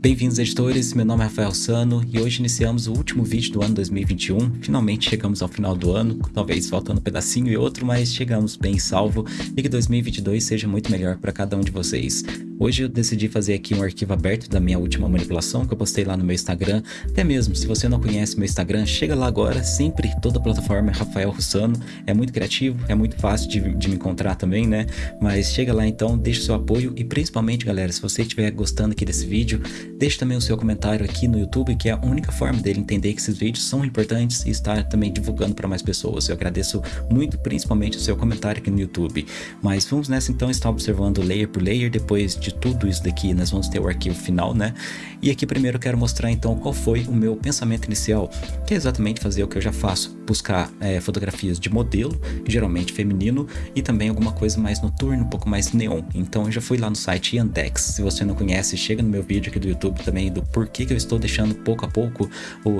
Bem-vindos editores, meu nome é Rafael Sano e hoje iniciamos o último vídeo do ano 2021. Finalmente chegamos ao final do ano, talvez faltando um pedacinho e outro, mas chegamos bem salvo e que 2022 seja muito melhor para cada um de vocês. Hoje eu decidi fazer aqui um arquivo aberto da minha última manipulação que eu postei lá no meu Instagram. Até mesmo, se você não conhece meu Instagram, chega lá agora, sempre, toda plataforma é Rafael Russano. É muito criativo, é muito fácil de, de me encontrar também, né? Mas chega lá então, deixa o seu apoio e principalmente, galera, se você estiver gostando aqui desse vídeo, deixe também o seu comentário aqui no YouTube, que é a única forma dele entender que esses vídeos são importantes e estar também divulgando para mais pessoas. Eu agradeço muito, principalmente o seu comentário aqui no YouTube. Mas vamos nessa então, estar observando layer por layer, depois de de tudo isso daqui, nós vamos ter o arquivo final, né? E aqui primeiro eu quero mostrar então qual foi o meu pensamento inicial, que é exatamente fazer o que eu já faço, buscar é, fotografias de modelo, geralmente feminino, e também alguma coisa mais noturna, um pouco mais neon. Então eu já fui lá no site Yandex, se você não conhece, chega no meu vídeo aqui do YouTube também do porquê que eu estou deixando pouco a pouco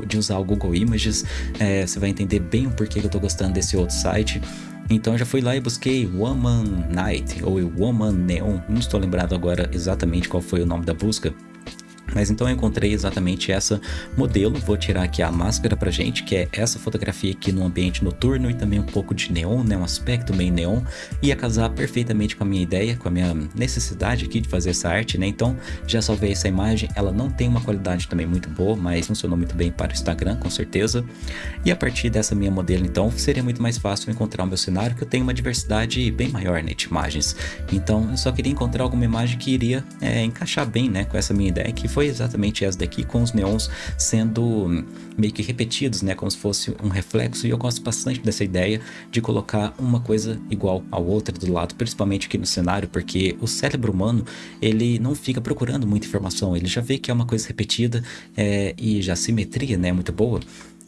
de usar o Google Images, é, você vai entender bem o porquê que eu estou gostando desse outro site. Então já fui lá e busquei Woman Night ou Woman Neon, não estou lembrado agora exatamente qual foi o nome da busca, mas então eu encontrei exatamente essa modelo, vou tirar aqui a máscara pra gente, que é essa fotografia aqui no ambiente noturno e também um pouco de neon, né, um aspecto meio neon, ia casar perfeitamente com a minha ideia, com a minha necessidade aqui de fazer essa arte, né, então já salvei essa imagem, ela não tem uma qualidade também muito boa, mas funcionou muito bem para o Instagram, com certeza, e a partir dessa minha modelo então, seria muito mais fácil encontrar o meu cenário, que eu tenho uma diversidade bem maior né, de imagens, então eu só queria encontrar alguma imagem que iria é, encaixar bem, né, com essa minha ideia, que foi foi exatamente essa daqui, com os neons sendo meio que repetidos, né, como se fosse um reflexo, e eu gosto bastante dessa ideia de colocar uma coisa igual a outra do lado, principalmente aqui no cenário, porque o cérebro humano, ele não fica procurando muita informação, ele já vê que é uma coisa repetida é, e já simetria, né, é muito boa,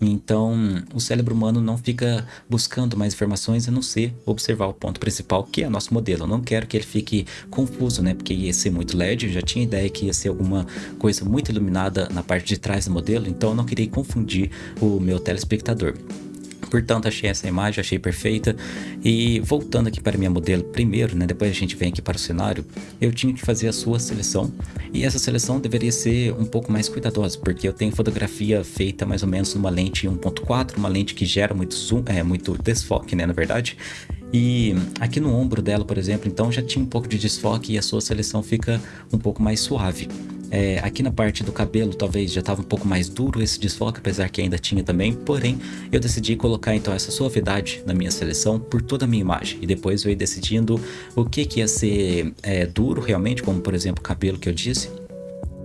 então, o cérebro humano não fica buscando mais informações a não ser observar o ponto principal, que é nosso modelo. Eu não quero que ele fique confuso, né? Porque ia ser muito LED, eu já tinha ideia que ia ser alguma coisa muito iluminada na parte de trás do modelo, então eu não queria confundir o meu telespectador. Portanto, achei essa imagem, achei perfeita. E voltando aqui para minha modelo primeiro, né, depois a gente vem aqui para o cenário, eu tinha que fazer a sua seleção. E essa seleção deveria ser um pouco mais cuidadosa, porque eu tenho fotografia feita mais ou menos numa lente 1.4, uma lente que gera muito zoom, é muito desfoque, né, na verdade. E aqui no ombro dela, por exemplo, então já tinha um pouco de desfoque e a sua seleção fica um pouco mais suave. É, aqui na parte do cabelo talvez já estava um pouco mais duro esse desfoque, apesar que ainda tinha também, porém eu decidi colocar então essa suavidade na minha seleção por toda a minha imagem. E depois eu ia decidindo o que, que ia ser é, duro realmente, como por exemplo o cabelo que eu disse,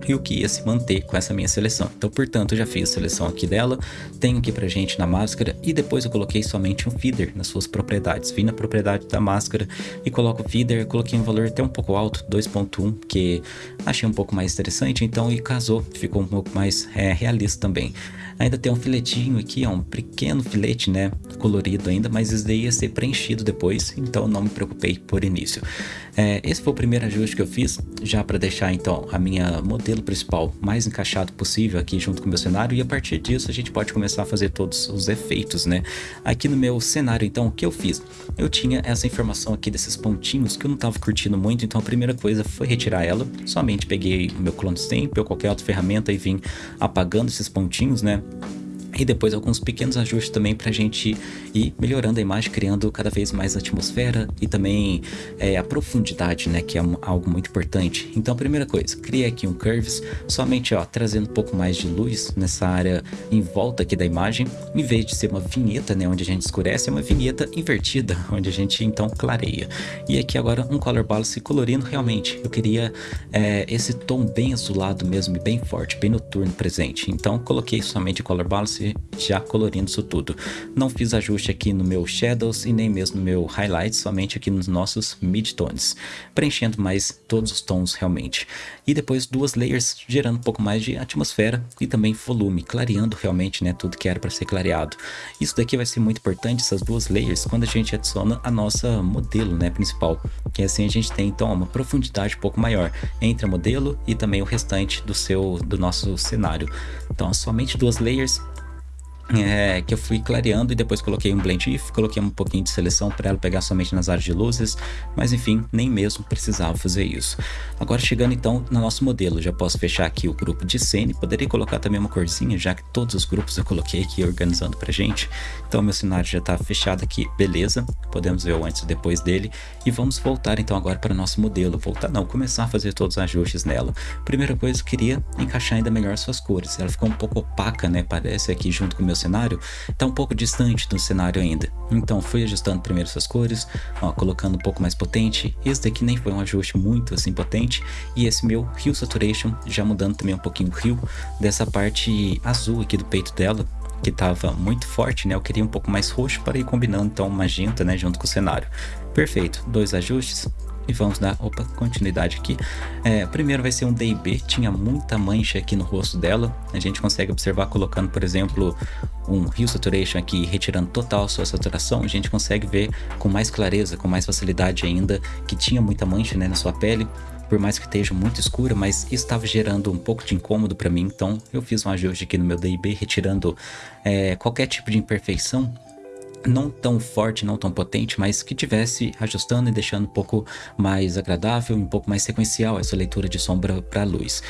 e o que ia se manter com essa minha seleção. Então, portanto, eu já fiz a seleção aqui dela, tenho aqui pra gente na máscara e depois eu coloquei somente um feeder nas suas propriedades. Vim na propriedade da máscara e coloco o feeder, coloquei um valor até um pouco alto, 2.1, que achei um pouco mais interessante, então e casou, ficou um pouco mais é, realista também. Ainda tem um filetinho aqui, ó, um pequeno filete, né, colorido ainda, mas isso daí ia ser preenchido depois, então não me preocupei por início. É, esse foi o primeiro ajuste que eu fiz, já para deixar então a minha modelo principal mais encaixado possível aqui junto com o meu cenário e a partir disso a gente pode começar a fazer todos os efeitos, né. Aqui no meu cenário então, o que eu fiz? Eu tinha essa informação aqui desses pontinhos que eu não estava curtindo muito, então a primeira coisa foi retirar ela, somente peguei o meu clone stamp ou qualquer outra ferramenta e vim apagando esses pontinhos, né, e depois alguns pequenos ajustes também para a gente ir melhorando a imagem, criando cada vez mais atmosfera e também é, a profundidade, né, que é algo muito importante. Então primeira coisa, criei aqui um Curves, somente ó, trazendo um pouco mais de luz nessa área em volta aqui da imagem, em vez de ser uma vinheta, né, onde a gente escurece, é uma vinheta invertida, onde a gente então clareia. E aqui agora um Color Balance colorindo realmente, eu queria é, esse tom bem azulado mesmo, bem forte, bem noturno presente. Então coloquei somente Color Balance já colorindo isso tudo. Não fiz ajuste aqui no meu Shadows e nem mesmo no meu Highlights, somente aqui nos nossos Midtones, preenchendo mais todos os tons realmente. E depois duas layers gerando um pouco mais de atmosfera e também volume, clareando realmente né, tudo que era para ser clareado. Isso daqui vai ser muito importante, essas duas layers, quando a gente adiciona a nossa modelo né, principal, que assim a gente tem então uma profundidade um pouco maior entre a modelo e também o restante do seu do nosso cenário. Então somente duas layers é, que eu fui clareando e depois coloquei um blend if, coloquei um pouquinho de seleção para ela pegar somente nas áreas de luzes, mas enfim, nem mesmo precisava fazer isso. Agora chegando então no nosso modelo, já posso fechar aqui o grupo de cena e poderia colocar também uma corzinha, já que todos os grupos eu coloquei aqui organizando pra gente. Então meu cenário já está fechado aqui, beleza, podemos ver o antes e depois dele e vamos voltar então agora para o nosso modelo, voltar não, começar a fazer todos os ajustes nela. Primeira coisa, eu queria encaixar ainda melhor suas cores, ela ficou um pouco opaca, né, parece aqui junto com o meu cenário, está um pouco distante do cenário ainda. Então fui ajustando primeiro suas cores, ó, colocando um pouco mais potente. Esse daqui nem foi um ajuste muito assim potente. E esse meu Hue Saturation, já mudando também um pouquinho o Hue dessa parte azul aqui do peito dela, que estava muito forte, né? Eu queria um pouco mais roxo para ir combinando então magenta, né, junto com o cenário. Perfeito, dois ajustes, e vamos dar, opa, continuidade aqui. É, primeiro vai ser um DB, tinha muita mancha aqui no rosto dela. A gente consegue observar colocando, por exemplo, um Hue Saturation aqui, retirando total sua saturação. A gente consegue ver com mais clareza, com mais facilidade ainda, que tinha muita mancha né, na sua pele por mais que esteja muito escura, mas estava gerando um pouco de incômodo para mim, então eu fiz um ajuste aqui no meu DB, retirando é, qualquer tipo de imperfeição não tão forte, não tão potente, mas que tivesse ajustando e deixando um pouco mais agradável, um pouco mais sequencial essa leitura de sombra para luz.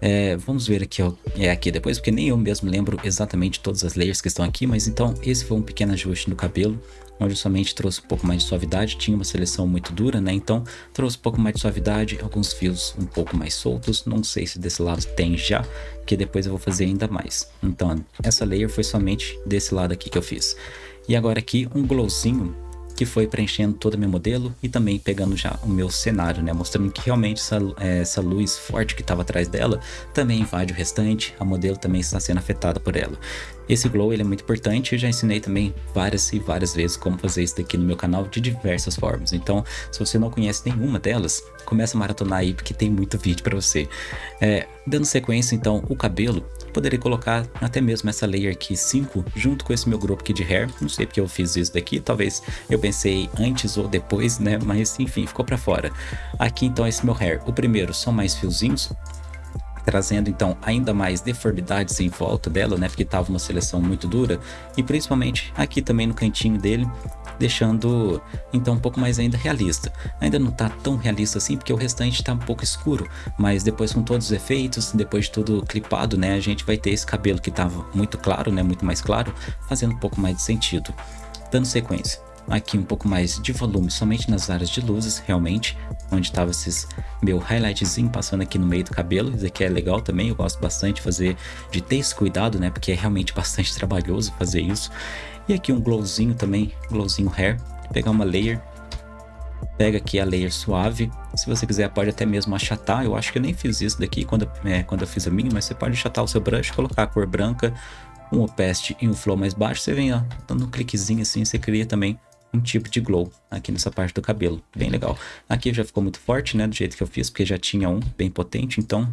É, vamos ver aqui, é aqui depois, porque nem eu mesmo lembro exatamente todas as layers que estão aqui, mas então esse foi um pequeno ajuste no cabelo, onde somente trouxe um pouco mais de suavidade, tinha uma seleção muito dura, né, então trouxe um pouco mais de suavidade, alguns fios um pouco mais soltos, não sei se desse lado tem já, que depois eu vou fazer ainda mais. Então, essa layer foi somente desse lado aqui que eu fiz. E agora aqui um glowzinho que foi preenchendo todo o meu modelo e também pegando já o meu cenário, né? Mostrando que realmente essa, é, essa luz forte que estava atrás dela também invade o restante, a modelo também está sendo afetada por ela. Esse glow ele é muito importante, eu já ensinei também várias e várias vezes como fazer isso daqui no meu canal de diversas formas. Então, se você não conhece nenhuma delas, começa a maratonar aí porque tem muito vídeo para você. É, dando sequência, então, o cabelo, poderia colocar até mesmo essa layer aqui 5 junto com esse meu grupo aqui de hair. Não sei porque eu fiz isso daqui, talvez eu pensei antes ou depois, né? Mas enfim, ficou para fora. Aqui então esse meu hair. O primeiro são mais fiozinhos, trazendo então ainda mais deformidades em volta dela, né, porque estava uma seleção muito dura, e principalmente aqui também no cantinho dele, deixando então um pouco mais ainda realista. Ainda não está tão realista assim, porque o restante está um pouco escuro, mas depois com todos os efeitos, depois de tudo clipado, né, a gente vai ter esse cabelo que estava muito claro, né, muito mais claro, fazendo um pouco mais de sentido. Dando sequência aqui um pouco mais de volume somente nas áreas de luzes, realmente, onde estava esses meu highlightzinho passando aqui no meio do cabelo, isso aqui é legal também, eu gosto bastante de fazer, de ter esse cuidado, né, porque é realmente bastante trabalhoso fazer isso. E aqui um glowzinho também, glowzinho hair, pegar uma layer, pega aqui a layer suave, se você quiser pode até mesmo achatar, eu acho que eu nem fiz isso daqui quando, é, quando eu fiz a minha, mas você pode achatar o seu brush, colocar a cor branca, um opaste e um flow mais baixo, você vem ó, dando um cliquezinho assim, você cria também um tipo de glow aqui nessa parte do cabelo, bem legal. Aqui já ficou muito forte, né, do jeito que eu fiz, porque já tinha um bem potente, então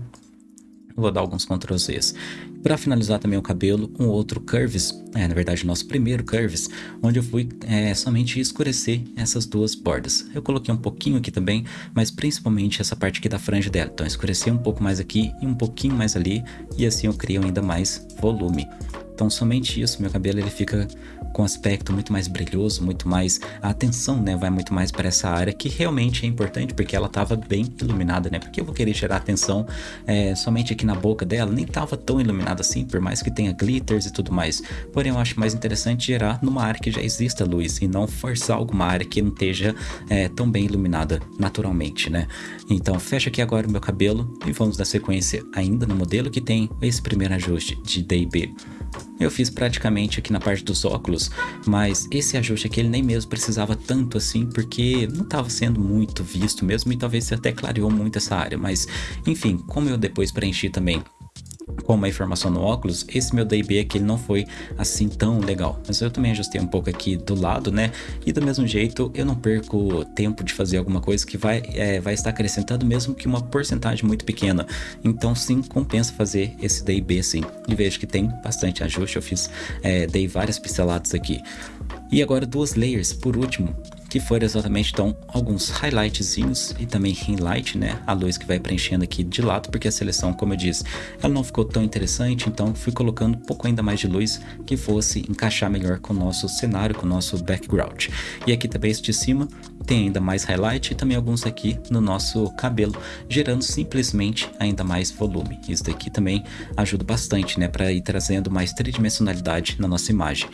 vou dar alguns Ctrl Zs. Para finalizar também o cabelo, um outro Curves, é, na verdade nosso primeiro Curves, onde eu fui é, somente escurecer essas duas bordas. Eu coloquei um pouquinho aqui também, mas principalmente essa parte aqui da franja dela. Então escurecer um pouco mais aqui e um pouquinho mais ali, e assim eu crio ainda mais volume. Então somente isso, meu cabelo ele fica com aspecto muito mais brilhoso, muito mais... A atenção, né, vai muito mais para essa área que realmente é importante porque ela estava bem iluminada, né? Porque eu vou querer gerar atenção é, somente aqui na boca dela, nem estava tão iluminada assim, por mais que tenha glitters e tudo mais. Porém, eu acho mais interessante gerar numa área que já exista luz e não forçar alguma área que não esteja é, tão bem iluminada naturalmente, né? Então, fecha aqui agora o meu cabelo e vamos dar sequência ainda no modelo que tem esse primeiro ajuste de DB. Eu fiz praticamente aqui na parte dos óculos, mas esse ajuste aqui ele nem mesmo precisava tanto assim, porque não estava sendo muito visto mesmo e talvez até clareou muito essa área, mas enfim, como eu depois preenchi também com uma informação no óculos, esse meu DB aqui ele não foi assim tão legal. Mas eu também ajustei um pouco aqui do lado, né? E do mesmo jeito, eu não perco tempo de fazer alguma coisa que vai, é, vai estar acrescentando mesmo que uma porcentagem muito pequena. Então sim, compensa fazer esse DB sim. E vejo que tem bastante ajuste, eu fiz, é, dei várias pinceladas aqui. E agora duas layers, por último, que foram exatamente então alguns highlightzinhos e também highlight, né, a luz que vai preenchendo aqui de lado, porque a seleção, como eu disse, ela não ficou tão interessante, então fui colocando um pouco ainda mais de luz que fosse encaixar melhor com o nosso cenário, com o nosso background. E aqui também este de cima tem ainda mais highlight e também alguns aqui no nosso cabelo, gerando simplesmente ainda mais volume. Isso daqui também ajuda bastante, né, para ir trazendo mais tridimensionalidade na nossa imagem.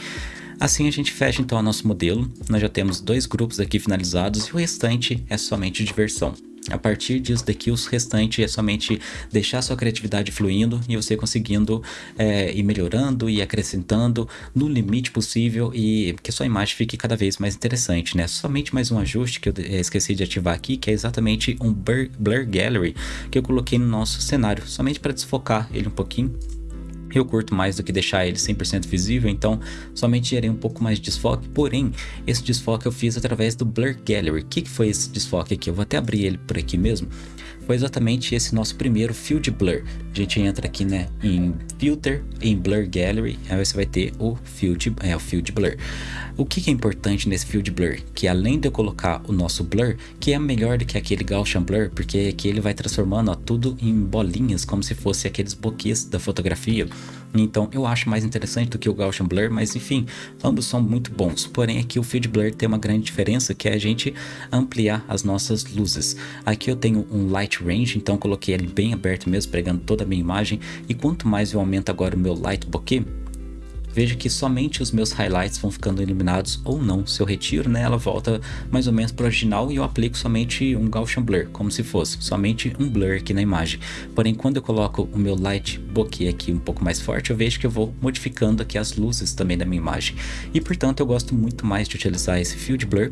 Assim a gente fecha então o nosso modelo, nós já temos dois grupos aqui finalizados e o restante é somente diversão. A partir disso daqui, o restante é somente deixar sua criatividade fluindo e você conseguindo é, ir melhorando e acrescentando no limite possível e que sua imagem fique cada vez mais interessante, né? Somente mais um ajuste que eu é, esqueci de ativar aqui, que é exatamente um Blur, Blur Gallery que eu coloquei no nosso cenário, somente para desfocar ele um pouquinho eu curto mais do que deixar ele 100% visível, então somente gerei um pouco mais de desfoque, porém, esse desfoque eu fiz através do Blur Gallery. O que, que foi esse desfoque aqui? Eu vou até abrir ele por aqui mesmo foi exatamente esse nosso primeiro Field Blur. A gente entra aqui né, em Filter, em Blur Gallery, aí você vai ter o Field, é, o Field Blur. O que, que é importante nesse Field Blur? Que além de eu colocar o nosso Blur, que é melhor do que aquele Gaussian Blur, porque aqui ele vai transformando ó, tudo em bolinhas, como se fosse aqueles boquês da fotografia. Então eu acho mais interessante do que o Gaussian Blur, mas enfim, ambos são muito bons. Porém aqui o Field Blur tem uma grande diferença, que é a gente ampliar as nossas luzes. Aqui eu tenho um Light range, então coloquei ele bem aberto mesmo, pegando toda a minha imagem. E quanto mais eu aumento agora o meu light bokeh, veja que somente os meus highlights vão ficando iluminados ou não. Se eu retiro, né, ela volta mais ou menos para o original e eu aplico somente um Gaussian Blur, como se fosse somente um blur aqui na imagem. Porém, quando eu coloco o meu light bokeh aqui um pouco mais forte, eu vejo que eu vou modificando aqui as luzes também da minha imagem. E portanto, eu gosto muito mais de utilizar esse Field Blur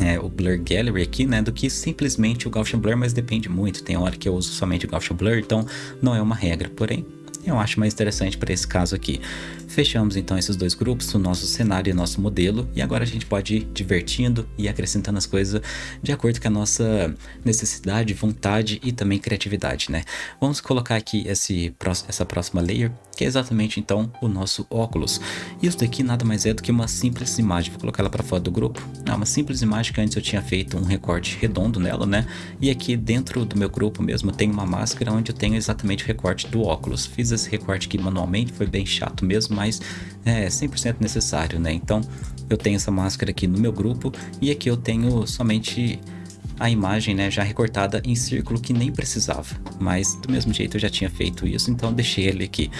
é, o Blur Gallery aqui, né, do que simplesmente o Gaussian Blur, mas depende muito, tem hora que eu uso somente o Gaussian Blur, então não é uma regra, porém eu acho mais interessante para esse caso aqui. Fechamos então esses dois grupos, o nosso cenário e o nosso modelo, e agora a gente pode ir divertindo e acrescentando as coisas de acordo com a nossa necessidade, vontade e também criatividade, né? Vamos colocar aqui esse, essa próxima layer, que é exatamente então o nosso óculos. Isso daqui nada mais é do que uma simples imagem, vou colocar ela para fora do grupo. É uma simples imagem que antes eu tinha feito um recorte redondo nela, né? E aqui dentro do meu grupo mesmo tem uma máscara onde eu tenho exatamente o recorte do óculos. Fiz esse recorte aqui manualmente, foi bem chato mesmo, mas é 100% necessário, né? Então eu tenho essa máscara aqui no meu grupo e aqui eu tenho somente a imagem né, já recortada em círculo que nem precisava, mas do mesmo jeito eu já tinha feito isso, então deixei ele aqui.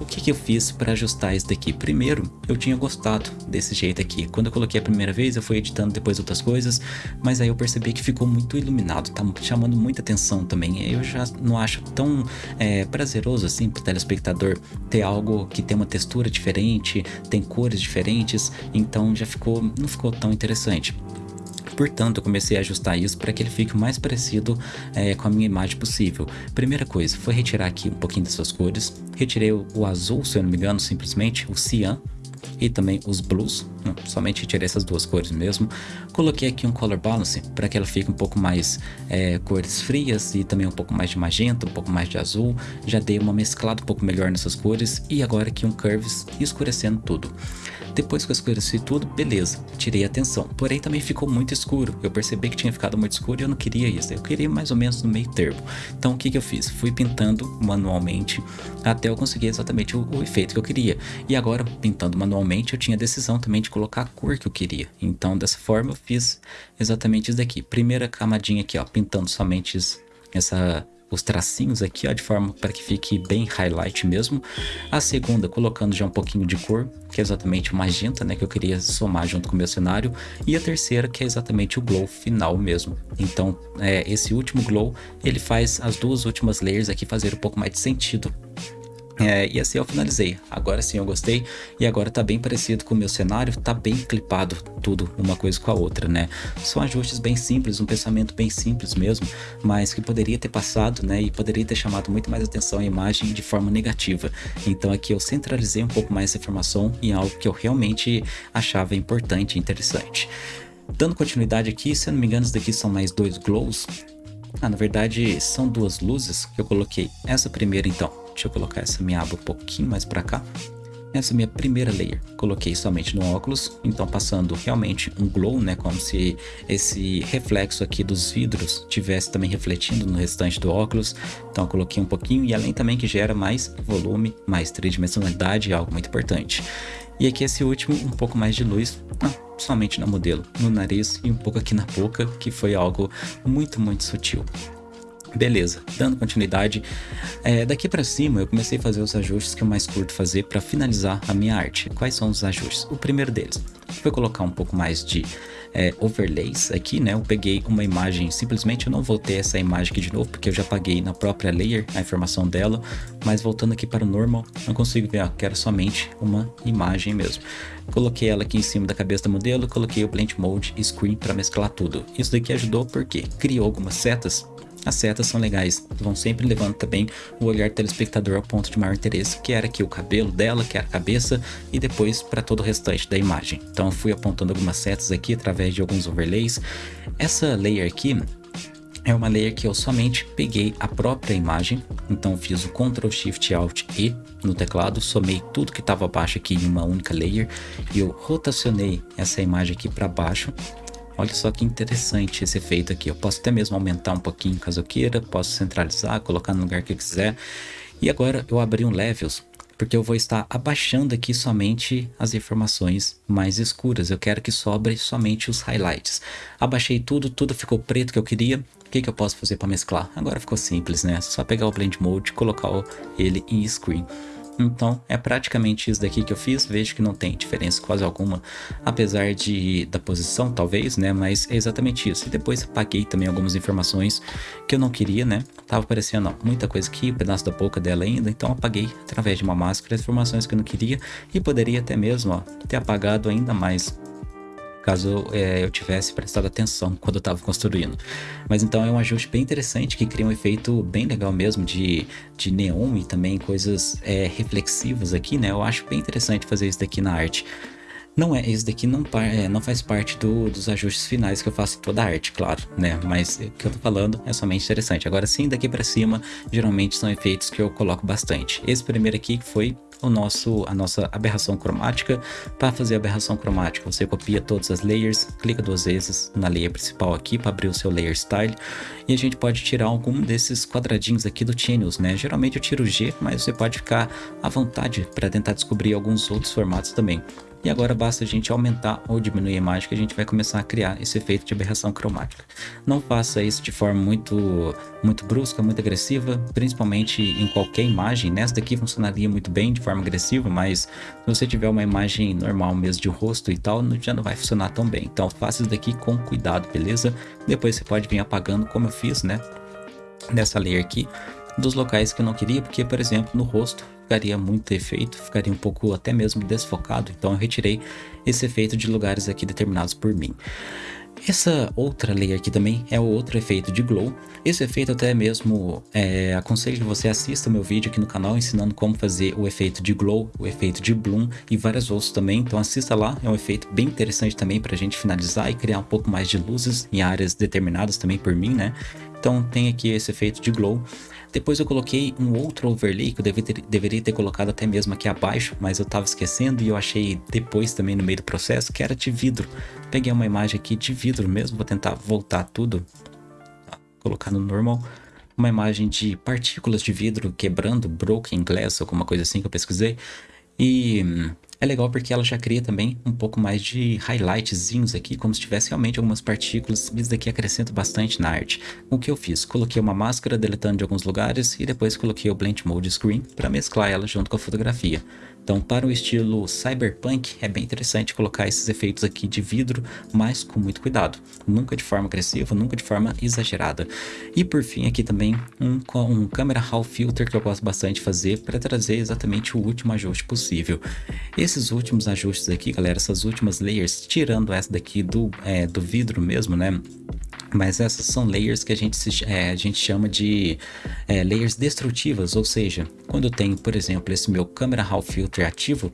O que, que eu fiz para ajustar isso daqui? Primeiro, eu tinha gostado desse jeito aqui. Quando eu coloquei a primeira vez, eu fui editando depois outras coisas, mas aí eu percebi que ficou muito iluminado, tá chamando muita atenção também. Eu já não acho tão é, prazeroso assim para o telespectador ter algo que tem uma textura diferente, tem cores diferentes, então já ficou, não ficou tão interessante. Portanto, eu comecei a ajustar isso para que ele fique o mais parecido é, com a minha imagem possível. Primeira coisa, foi retirar aqui um pouquinho dessas cores. Retirei o, o azul, se eu não me engano, simplesmente, o cian, e também os blues, não, somente retirei essas duas cores mesmo. Coloquei aqui um color balance para que ela fique um pouco mais é, cores frias e também um pouco mais de magenta, um pouco mais de azul. Já dei uma mesclada um pouco melhor nessas cores e agora aqui um curves escurecendo tudo. Depois que eu escureci tudo, beleza, tirei a atenção. Porém também ficou muito escuro. Eu percebi que tinha ficado muito escuro e eu não queria isso. Eu queria mais ou menos no meio termo. Então o que, que eu fiz? Fui pintando manualmente até eu conseguir exatamente o, o efeito que eu queria. E agora, pintando manualmente, eu tinha a decisão também de colocar a cor que eu queria. Então dessa forma eu fiz exatamente isso daqui. Primeira camadinha aqui, ó, pintando somente essa os tracinhos aqui, ó, de forma para que fique bem highlight mesmo. A segunda, colocando já um pouquinho de cor, que é exatamente o magenta, né, que eu queria somar junto com o meu cenário. E a terceira, que é exatamente o glow final mesmo. Então, é, esse último glow, ele faz as duas últimas layers aqui fazer um pouco mais de sentido é, e assim eu finalizei. Agora sim eu gostei e agora tá bem parecido com o meu cenário, tá bem clipado tudo uma coisa com a outra, né? São ajustes bem simples, um pensamento bem simples mesmo, mas que poderia ter passado, né? E poderia ter chamado muito mais atenção à imagem de forma negativa. Então aqui eu centralizei um pouco mais essa informação em algo que eu realmente achava importante e interessante. Dando continuidade aqui, se eu não me engano, isso daqui são mais dois glows. Ah, na verdade são duas luzes que eu coloquei. Essa primeira então Deixa eu colocar essa minha aba um pouquinho mais para cá. essa minha primeira layer. Coloquei somente no óculos, então passando realmente um glow, né, como se esse reflexo aqui dos vidros tivesse também refletindo no restante do óculos. Então coloquei um pouquinho e além também que gera mais volume, mais tridimensionalidade, algo muito importante. E aqui esse último, um pouco mais de luz, ah, somente no modelo, no nariz e um pouco aqui na boca, que foi algo muito, muito sutil. Beleza, dando continuidade, é, daqui para cima eu comecei a fazer os ajustes que eu mais curto fazer para finalizar a minha arte. Quais são os ajustes? O primeiro deles foi colocar um pouco mais de é, overlays aqui, né? Eu peguei uma imagem, simplesmente eu não voltei essa imagem aqui de novo, porque eu já paguei na própria layer a informação dela, mas voltando aqui para o normal, não consigo ver, ó, que era somente uma imagem mesmo. Coloquei ela aqui em cima da cabeça do modelo, coloquei o Blend Mode Screen para mesclar tudo. Isso daqui ajudou porque criou algumas setas as setas são legais, vão sempre levando também o olhar do telespectador ao ponto de maior interesse, que era aqui o cabelo dela, que era a cabeça, e depois para todo o restante da imagem. Então fui apontando algumas setas aqui através de alguns overlays. Essa layer aqui é uma layer que eu somente peguei a própria imagem, então fiz o Ctrl Shift Alt E no teclado, somei tudo que estava abaixo aqui em uma única layer e eu rotacionei essa imagem aqui para baixo Olha só que interessante esse efeito aqui. Eu posso até mesmo aumentar um pouquinho caso eu queira, posso centralizar, colocar no lugar que eu quiser. E agora eu abri um Levels, porque eu vou estar abaixando aqui somente as informações mais escuras. Eu quero que sobre somente os highlights. Abaixei tudo, tudo ficou preto que eu queria. O que, que eu posso fazer para mesclar? Agora ficou simples, né? Só pegar o Blend Mode e colocar ele em Screen. Então é praticamente isso daqui que eu fiz, vejo que não tem diferença quase alguma, apesar de da posição talvez, né, mas é exatamente isso. E depois apaguei também algumas informações que eu não queria, né, tava aparecendo ó, muita coisa aqui, um pedaço da boca dela ainda, então apaguei através de uma máscara as informações que eu não queria e poderia até mesmo ó, ter apagado ainda mais caso é, eu tivesse prestado atenção quando eu estava construindo. Mas então é um ajuste bem interessante que cria um efeito bem legal mesmo de, de neon e também coisas é, reflexivas aqui, né? Eu acho bem interessante fazer isso daqui na arte. Não é, esse daqui não, é, não faz parte do, dos ajustes finais que eu faço toda a arte, claro, né? Mas o que eu tô falando é somente interessante. Agora sim, daqui para cima, geralmente são efeitos que eu coloco bastante. Esse primeiro aqui foi o nosso, a nossa aberração cromática. Para fazer a aberração cromática, você copia todas as layers, clica duas vezes na layer principal aqui para abrir o seu layer style e a gente pode tirar algum desses quadradinhos aqui do Channels, né? Geralmente eu tiro G, mas você pode ficar à vontade para tentar descobrir alguns outros formatos também. E agora basta a gente aumentar ou diminuir a imagem que a gente vai começar a criar esse efeito de aberração cromática. Não faça isso de forma muito, muito brusca, muito agressiva, principalmente em qualquer imagem. Nessa daqui funcionaria muito bem de forma agressiva, mas se você tiver uma imagem normal mesmo de rosto e tal, já não vai funcionar tão bem. Então faça isso daqui com cuidado, beleza? Depois você pode vir apagando como eu fiz, né? Nessa layer aqui, dos locais que eu não queria, porque, por exemplo, no rosto ficaria muito efeito, ficaria um pouco até mesmo desfocado, então eu retirei esse efeito de lugares aqui determinados por mim. Essa outra layer aqui também é o outro efeito de glow. Esse efeito até mesmo é, aconselho que você assista meu vídeo aqui no canal ensinando como fazer o efeito de glow, o efeito de bloom e vários outros também. Então assista lá, é um efeito bem interessante também para a gente finalizar e criar um pouco mais de luzes em áreas determinadas também por mim, né? Então tem aqui esse efeito de glow. Depois eu coloquei um outro overlay que eu deveria ter, deveria ter colocado até mesmo aqui abaixo, mas eu estava esquecendo e eu achei depois também no meio do processo que era de vidro. Peguei uma imagem aqui de vidro mesmo, vou tentar voltar tudo, colocar no normal. Uma imagem de partículas de vidro quebrando, broken glass, alguma coisa assim que eu pesquisei. E hum, é legal porque ela já cria também um pouco mais de highlightzinhos aqui, como se tivesse realmente algumas partículas. Isso daqui acrescenta bastante na arte. O que eu fiz? Coloquei uma máscara deletando de alguns lugares e depois coloquei o Blend Mode Screen para mesclar ela junto com a fotografia. Então, para o estilo cyberpunk, é bem interessante colocar esses efeitos aqui de vidro, mas com muito cuidado. Nunca de forma agressiva, nunca de forma exagerada. E por fim, aqui também um, um Camera Raw Filter que eu gosto bastante de fazer para trazer exatamente o último ajuste possível. Esses últimos ajustes aqui, galera, essas últimas layers, tirando essa daqui do, é, do vidro mesmo, né? Mas essas são layers que a gente, se, é, a gente chama de é, layers destrutivas, ou seja, quando eu tenho, por exemplo, esse meu Camera Raw Filter ativo,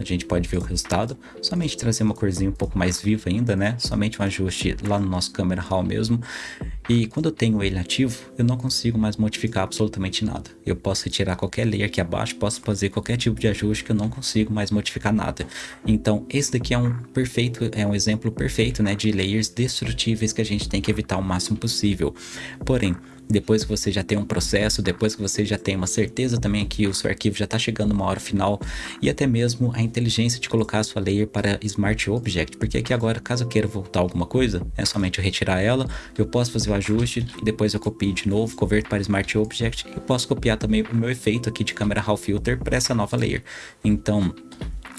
a gente pode ver o resultado, somente trazer uma corzinha um pouco mais viva ainda, né? Somente um ajuste lá no nosso Camera Raw mesmo. E quando eu tenho ele ativo, eu não consigo mais modificar absolutamente nada. Eu posso retirar qualquer layer aqui abaixo, posso fazer qualquer tipo de ajuste que eu não consigo mais modificar nada. Então esse daqui é um perfeito, é um exemplo perfeito né, de layers destrutíveis que a gente tem que evitar o máximo possível. Porém, depois que você já tem um processo, depois que você já tem uma certeza também que o seu arquivo já está chegando uma hora final e até mesmo a inteligência de colocar a sua layer para Smart Object, porque aqui agora, caso eu queira voltar alguma coisa, é somente eu retirar ela, eu posso fazer o ajuste e depois eu copio de novo, converto para Smart Object e posso copiar também o meu efeito aqui de Camera Raw Filter para essa nova layer. Então,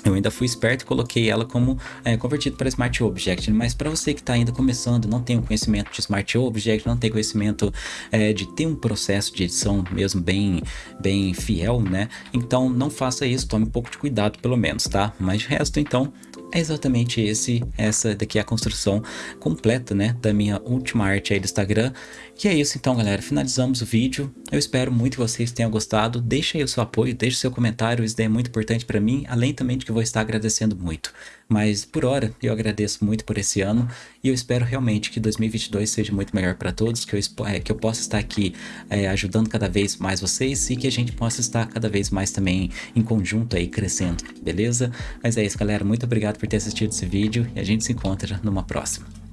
eu ainda fui esperto e coloquei ela como é, convertido para Smart Object, mas para você que está ainda começando, não tem um conhecimento de Smart Object, não tem conhecimento é, de ter um processo de edição mesmo bem, bem fiel, né? Então não faça isso, tome um pouco de cuidado pelo menos, tá? Mas de resto, então, é exatamente esse, essa daqui é a construção completa, né, da minha última arte aí do Instagram. E é isso então, galera, finalizamos o vídeo. Eu espero muito que vocês tenham gostado. Deixa aí o seu apoio, deixa o seu comentário, isso daí é muito importante para mim, além também de que eu vou estar agradecendo muito. Mas por hora, eu agradeço muito por esse ano e eu espero realmente que 2022 seja muito melhor para todos, que eu, é, que eu possa estar aqui é, ajudando cada vez mais vocês e que a gente possa estar cada vez mais também em conjunto aí crescendo, beleza? Mas é isso, galera. Muito obrigado por ter assistido esse vídeo e a gente se encontra numa próxima.